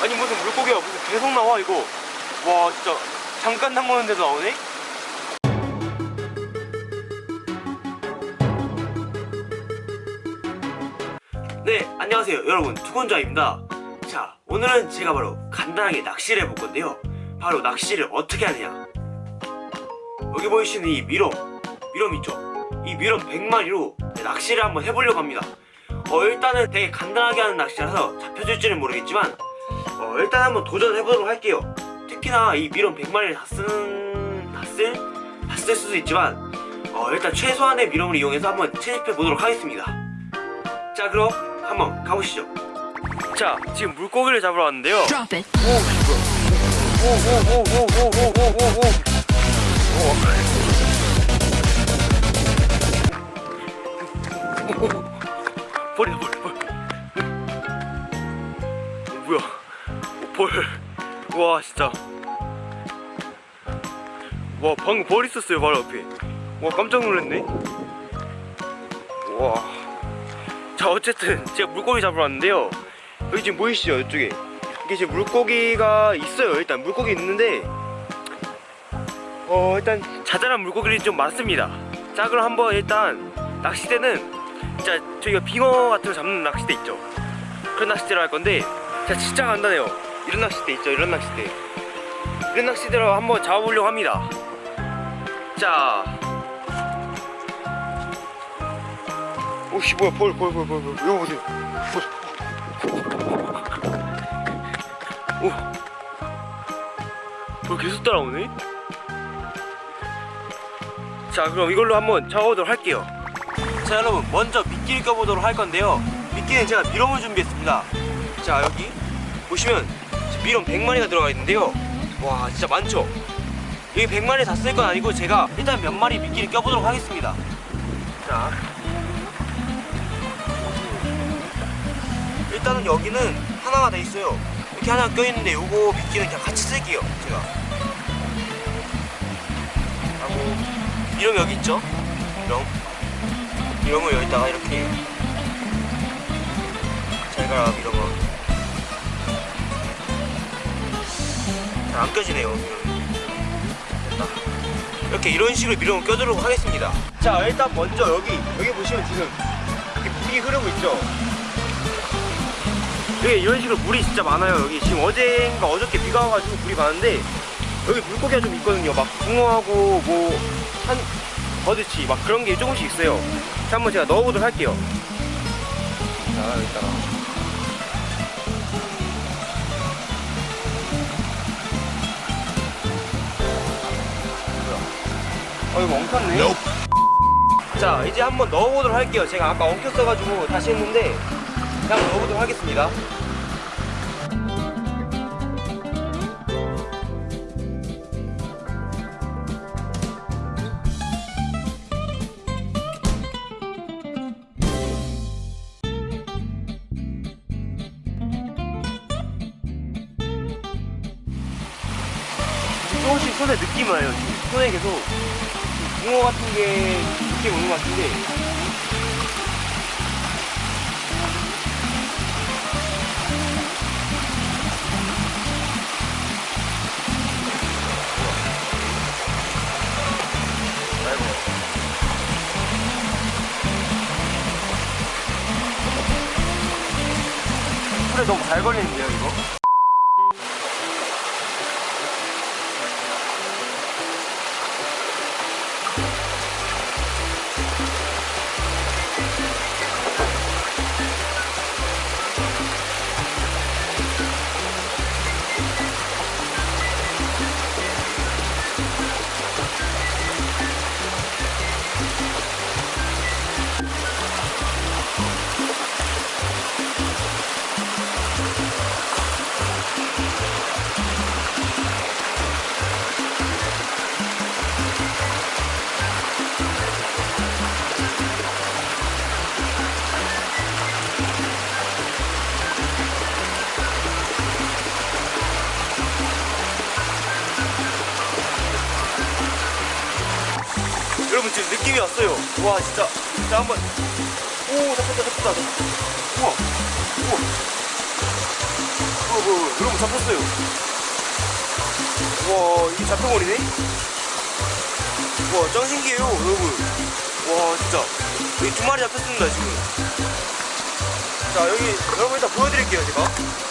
아니 무슨 물고기가 무슨 계속 나와 이거. 와 진짜. 잠깐 담그는데도 나오네? 네 안녕하세요. 여러분 투건자입니다. 자 오늘은 제가 바로 간단하게 낚시를 해볼 건데요. 바로 낚시를 어떻게 하느냐. 여기 보이시는 이 미럼 미럼 있죠? 이 미럼 100마리로 낚시를 한번 해보려고 합니다. 어 일단은 되게 간단하게 하는 낚시라서 잡혀질지는 모르겠지만 어 일단 한번 도전해보도록 할게요 특히나 이 미럼 100마리를 다 쓰는 다 쓸? 다 쓸 수도 있지만 어 일단 최소한의 미럼을 이용해서 한번 채집해보도록 하겠습니다 자 그럼 한번 가보시죠 자 지금 물고기를 잡으러 왔는데요. 오오오오오오오오오오 와 진짜 와 방금 벌 있었어요 바로 앞에. 와 깜짝 놀랐네. 와자 어쨌든 제가 물고기 잡으러 왔는데요. 여기 지금 보이시죠 이쪽에? 이게 지금 물고기가 있어요. 일단 물고기 있는데 어 일단 자잘한 물고기들이 좀 많습니다. 자 그럼 한번 일단 낚시대는 진짜 저희가 빙어 같은 거 잡는 낚시대 있죠? 그런 낚시대로 할 건데 자 진짜 간단해요 이런 낚시대 있죠 이런 낚시대. 이런 낚시대로 한번 잡아보려고 합니다. 자. 오씨 뭐야 벌 벌 벌 벌 벌 이거 보세요. 오. 벌 계속 따라오네? 자 그럼 이걸로 한번 잡아보도록 할게요. 자 여러분 먼저 미끼를 껴보도록 할 건데요. 미끼는 제가 미럼을 준비했습니다. 자 여기 보시면 미럼 100마리가 들어가 있는데요. 와 진짜 많죠? 여기 100마리 다 쓸 건 아니고 제가 일단 몇 마리 미끼를 껴보도록 하겠습니다. 자. 일단은 여기는 하나가 돼 있어요. 이렇게 하나 껴있는데 요거 미끼는 그냥 같이 쓸게요 제가. 하고 미럼 여기 있죠? 미럼 미럼을 여기다가 이렇게 안 껴지네요. 이렇게 이런 식으로 미럼을 껴주도록 하겠습니다. 자 일단 먼저 여기 여기 보시면 지금 이렇게 물이 흐르고 있죠? 여기 이런 식으로 물이 진짜 많아요 여기. 지금 어제인가 어저께 비가 와가지고 물이 많은데 여기 물고기가 좀 있거든요. 막 붕어하고 뭐한 버드치 막 그런 게 조금씩 있어요. 자 한번 제가 넣어보도록 할게요. 자 여기 이거 엉켰네. 자 이제 한번 넣어보도록 할게요. 제가 아까 엉켰어가지고 다시 했는데 그냥 넣어보도록 하겠습니다. 조금씩 손에 느낌이 와요 지금 손에 계속 붕어 같은 게 느낌 오는 것 같은데 풀에 너무 잘 걸리는데요 이거? 여러분 지금 느낌이 왔어요 와 진짜 자 한번 오 잡혔다 잡혔다 우와 우와 우와 어, 여러분 잡혔어요. 와 이게 잡혀버리네. 와 짱 신기해요 여러분. 와 진짜 여기 두 마리 잡혔습니다 지금. 자 여기 여러분 일단 보여드릴게요 제가.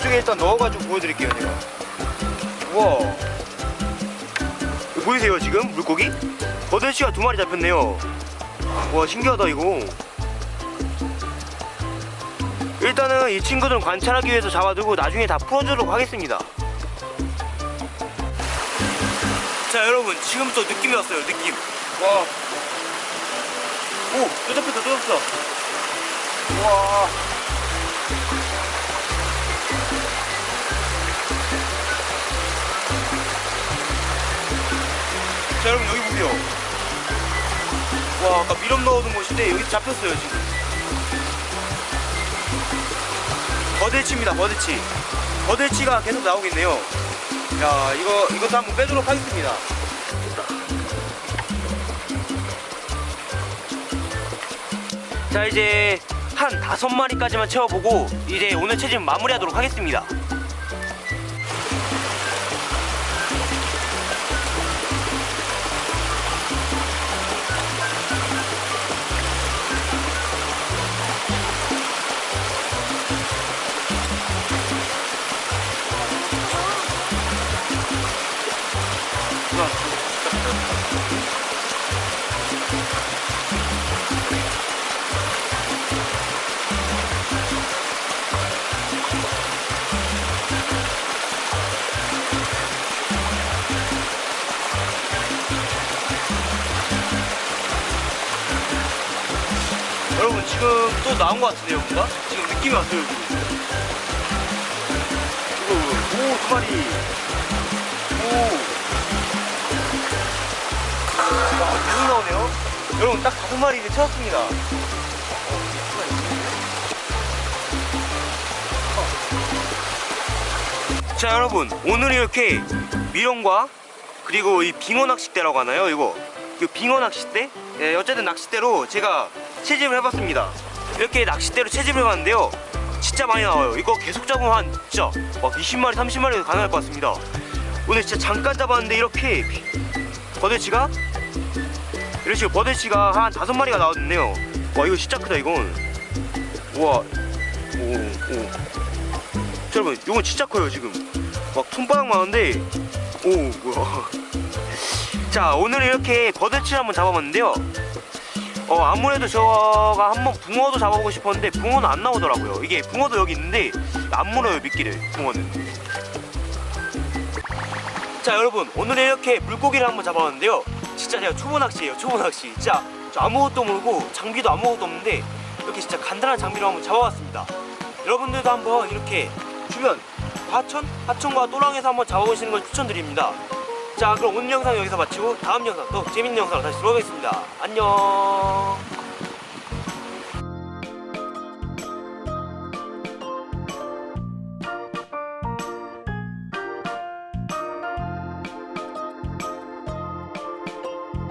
이쪽에 일단 넣어가지고 보여드릴게요 제가. 우와. 보이세요 지금 물고기? 버들치가 두 마리 잡혔네요. 와 신기하다 이거. 일단은 이 친구들은 관찰하기 위해서 잡아두고 나중에 다 풀어주도록 하겠습니다. 자 여러분 지금부터 느낌이 왔어요 느낌. 와. 오, 또 잡혔다 또 잡혔다. 와. 자 여러분 여기 보세요. 와 아까 미럼 넣어둔 곳인데 여기 잡혔어요 지금. 버들치입니다 버들치. 버들치가 계속 나오겠네요. 야 이거 이것도 한번 빼도록 하겠습니다. 자 이제 한 다섯 마리까지만 채워보고 이제 오늘 체집 마무리하도록 하겠습니다 지금 또 나온 것 같은데요 뭔가? 지금 느낌이 왔어요 지금? 이거 오두 마리. 오와 계속 나오네요? 여러분 딱 다섯 마리 이제 채웠습니다. 자 여러분 오늘 이렇게 미령과 그리고 이 빙어 낚싯대라고 하나요 이거? 이 빙어 낚싯대? 예, 어쨌든 낚싯대로 제가 채집을 해봤습니다. 이렇게 낚싯대로 채집을 해봤는데요. 진짜 많이 나와요. 이거 계속 잡으면 한 진짜 막 20마리 30마리도 가능할 것 같습니다. 오늘 진짜 잠깐 잡았는데 이렇게 버들치가? 이런 식으로 버들치가 한 다섯 마리가 나왔는데요. 와 이거 진짜 크다 이건. 우와. 오오. 자, 여러분 이건 진짜 커요 지금. 막 손바닥 많은데. 오 뭐야. 자 오늘 이렇게 버들치를 한번 잡아봤는데요 어 아무래도 제가 한번 붕어도 잡아보고 싶었는데 붕어는 안 나오더라고요. 이게 붕어도 여기 있는데 안 물어요 미끼를 붕어는. 자 여러분 오늘 이렇게 물고기를 한번 잡아봤는데요. 진짜 제가 초보 낚시예요 초보 낚시. 진짜 저 아무것도 모르고 장비도 아무것도 없는데 이렇게 진짜 간단한 장비로 한번 잡아봤습니다. 여러분들도 한번 이렇게 주변 하천? 하천과 또랑에서 한번 잡아보시는 걸 추천드립니다 자 그럼 오늘 영상 여기서 마치고 다음 영상 또 재밌는 영상으로 다시 돌아오겠습니다. 안녕